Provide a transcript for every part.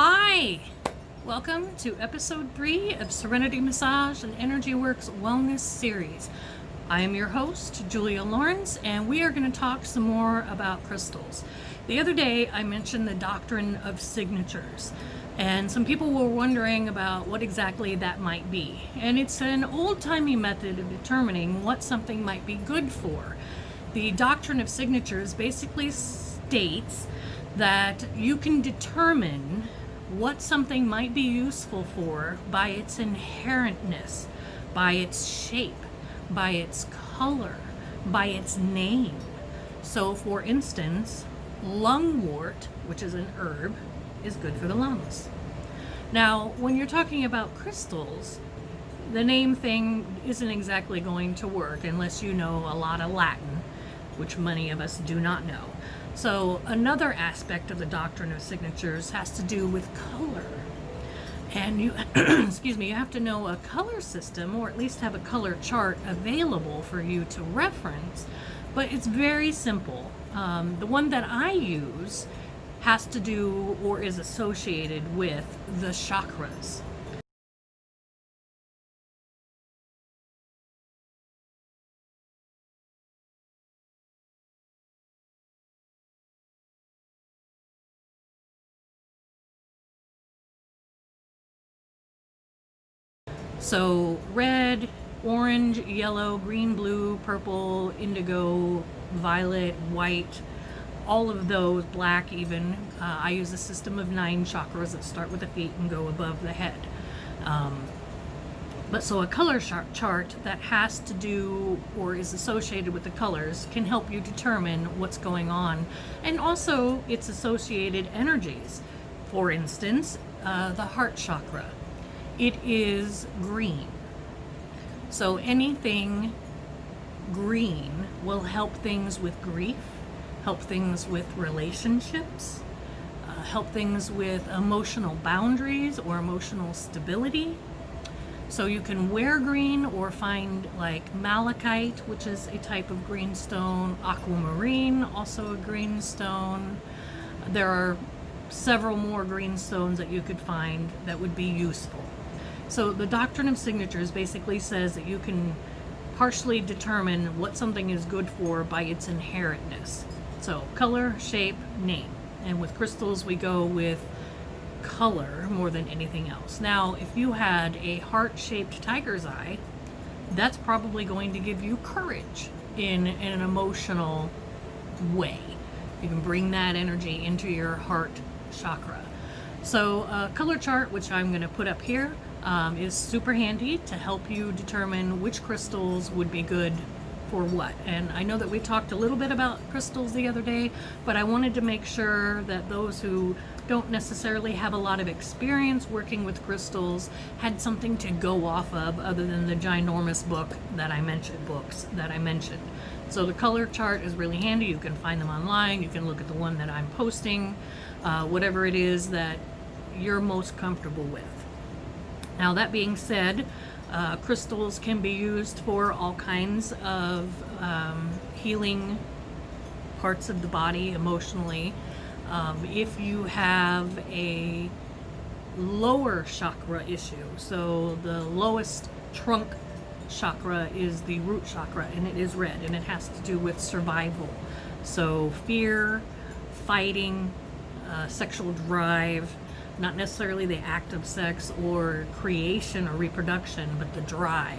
Hi! Welcome to episode three of Serenity Massage and Energy Works Wellness Series. I am your host, Julia Lawrence, and we are going to talk some more about crystals. The other day, I mentioned the doctrine of signatures, and some people were wondering about what exactly that might be. And it's an old-timey method of determining what something might be good for. The doctrine of signatures basically states that you can determine what something might be useful for by its inherentness, by its shape, by its color, by its name. So for instance, lungwort, which is an herb, is good for the lungs. Now, when you're talking about crystals, the name thing isn't exactly going to work unless you know a lot of Latin, which many of us do not know. So another aspect of the doctrine of signatures has to do with color. And you, excuse me, you have to know a color system or at least have a color chart available for you to reference. But it's very simple. Um, the one that I use has to do or is associated with the chakras. So red, orange, yellow, green, blue, purple, indigo, violet, white, all of those, black even. Uh, I use a system of nine chakras that start with the feet and go above the head. Um, but so a color chart that has to do or is associated with the colors can help you determine what's going on and also its associated energies. For instance, uh, the heart chakra it is green. So anything green will help things with grief, help things with relationships, uh, help things with emotional boundaries or emotional stability. So you can wear green or find like malachite, which is a type of green stone, aquamarine, also a green stone. There are several more green stones that you could find that would be useful. So the doctrine of signatures basically says that you can partially determine what something is good for by its inherentness. So color, shape, name. And with crystals, we go with color more than anything else. Now, if you had a heart-shaped tiger's eye, that's probably going to give you courage in, in an emotional way. You can bring that energy into your heart chakra. So a color chart, which I'm going to put up here, um, is super handy to help you determine which crystals would be good for what. And I know that we talked a little bit about crystals the other day, but I wanted to make sure that those who don't necessarily have a lot of experience working with crystals had something to go off of other than the ginormous book that I mentioned, books that I mentioned. So the color chart is really handy. You can find them online. You can look at the one that I'm posting, uh, whatever it is that you're most comfortable with. Now that being said, uh, crystals can be used for all kinds of um, healing parts of the body emotionally. Um, if you have a lower chakra issue, so the lowest trunk chakra is the root chakra and it is red and it has to do with survival. So fear, fighting, uh, sexual drive, not necessarily the act of sex or creation or reproduction, but the drive.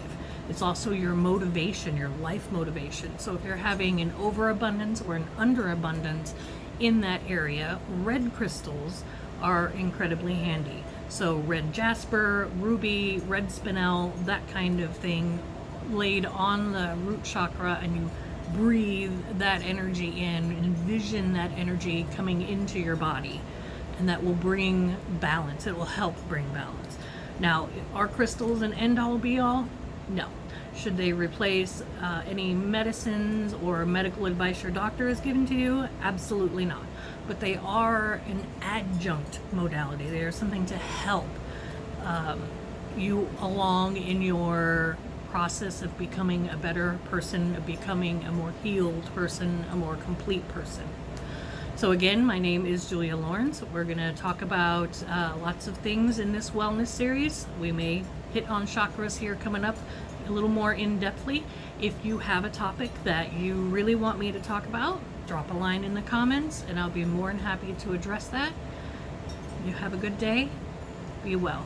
It's also your motivation, your life motivation. So if you're having an overabundance or an underabundance in that area, red crystals are incredibly handy. So red jasper, ruby, red spinel, that kind of thing laid on the root chakra and you breathe that energy in, envision that energy coming into your body and that will bring balance. It will help bring balance. Now, are crystals an end-all be-all? No. Should they replace uh, any medicines or medical advice your doctor has given to you? Absolutely not. But they are an adjunct modality. They are something to help um, you along in your process of becoming a better person, of becoming a more healed person, a more complete person. So, again, my name is Julia Lawrence. We're going to talk about uh, lots of things in this wellness series. We may hit on chakras here coming up a little more in depthly. If you have a topic that you really want me to talk about, drop a line in the comments and I'll be more than happy to address that. You have a good day. Be well.